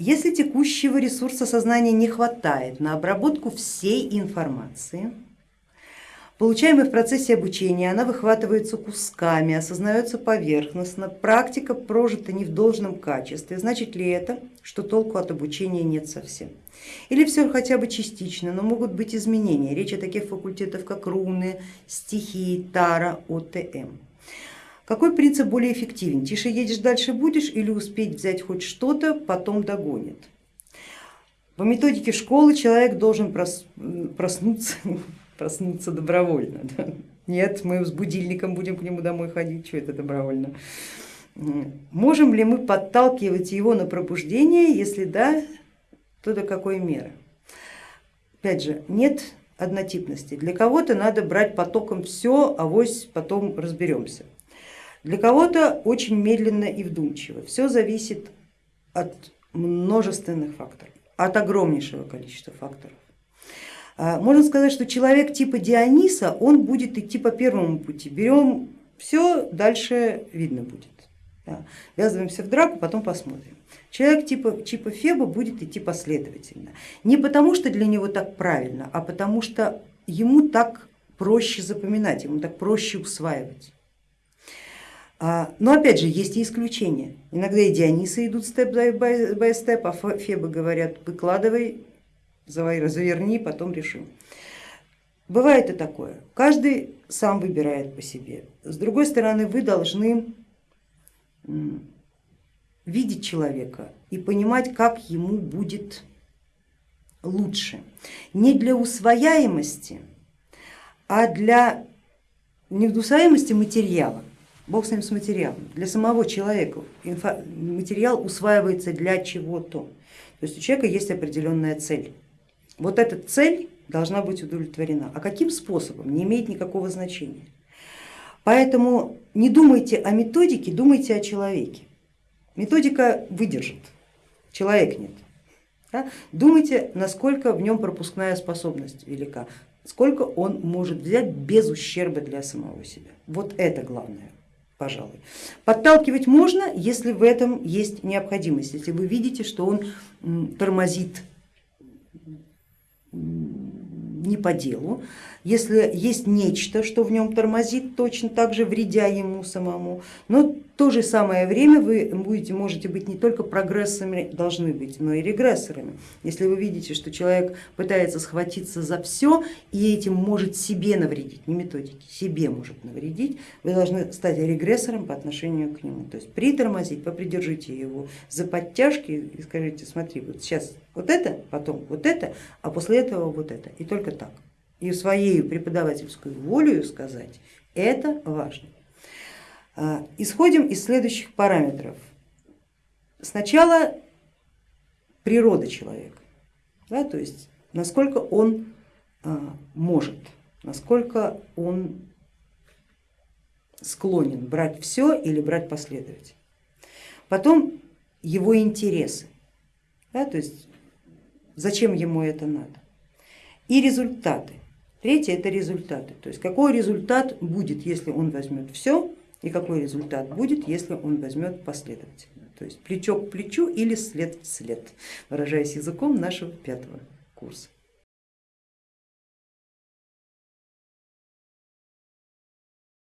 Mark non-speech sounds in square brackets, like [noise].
Если текущего ресурса сознания не хватает на обработку всей информации, получаемой в процессе обучения, она выхватывается кусками, осознается поверхностно, практика прожита не в должном качестве, значит ли это, что толку от обучения нет совсем? Или все хотя бы частично, но могут быть изменения, речь о таких факультетах, как руны, стихии, тара, ОТМ. Какой принцип более эффективен? Тише едешь, дальше будешь или успеть взять хоть что-то, потом догонит? По методике школы человек должен проснуться, [laughs] проснуться добровольно. Да? Нет, мы с будильником будем к нему домой ходить, что это добровольно. Можем ли мы подталкивать его на пробуждение, если да, то до какой меры? Опять же, нет однотипности. Для кого-то надо брать потоком все, а вось потом разберемся. Для кого-то очень медленно и вдумчиво. Все зависит от множественных факторов, от огромнейшего количества факторов. А, можно сказать, что человек типа Диониса, он будет идти по первому пути. Берем все, дальше видно будет. Да. Ввязываемся в драку, потом посмотрим. Человек типа, типа Феба будет идти последовательно. Не потому, что для него так правильно, а потому что ему так проще запоминать, ему так проще усваивать. А, но опять же есть и исключения. Иногда и Дионисы идут степ by степ, а Фебы говорят, выкладывай, заверни, потом решим. Бывает и такое. Каждый сам выбирает по себе. С другой стороны, вы должны видеть человека и понимать, как ему будет лучше. Не для усвояемости, а для неусвояемости материала. Бог с ним с материалом. Для самого человека материал усваивается для чего-то. То есть у человека есть определенная цель. Вот эта цель должна быть удовлетворена. А каким способом не имеет никакого значения. Поэтому не думайте о методике, думайте о человеке. Методика выдержит, человек нет. Да? Думайте, насколько в нем пропускная способность велика, сколько он может взять без ущерба для самого себя. Вот это главное пожалуй. Подталкивать можно, если в этом есть необходимость, если вы видите, что он тормозит не по делу, если есть нечто, что в нем тормозит, точно так же вредя ему самому, но то же самое время вы будете, можете быть не только прогрессорами, должны быть, но и регрессорами. Если вы видите, что человек пытается схватиться за все и этим может себе навредить, не методики, себе может навредить, вы должны стать регрессором по отношению к нему, то есть притормозить, попридержите его за подтяжки и скажите, смотри, вот сейчас вот это, потом вот это, а после этого вот это, и только так и своей преподавательской волею сказать, это важно. А, исходим из следующих параметров. Сначала природа человека, да, то есть насколько он а, может, насколько он склонен брать все или брать последовательно. Потом его интересы, да, то есть зачем ему это надо. И результаты. Третье это результаты, то есть какой результат будет, если он возьмет все, и какой результат будет, если он возьмет последовательно, то есть плечо к плечу или след в след, выражаясь языком нашего пятого курса.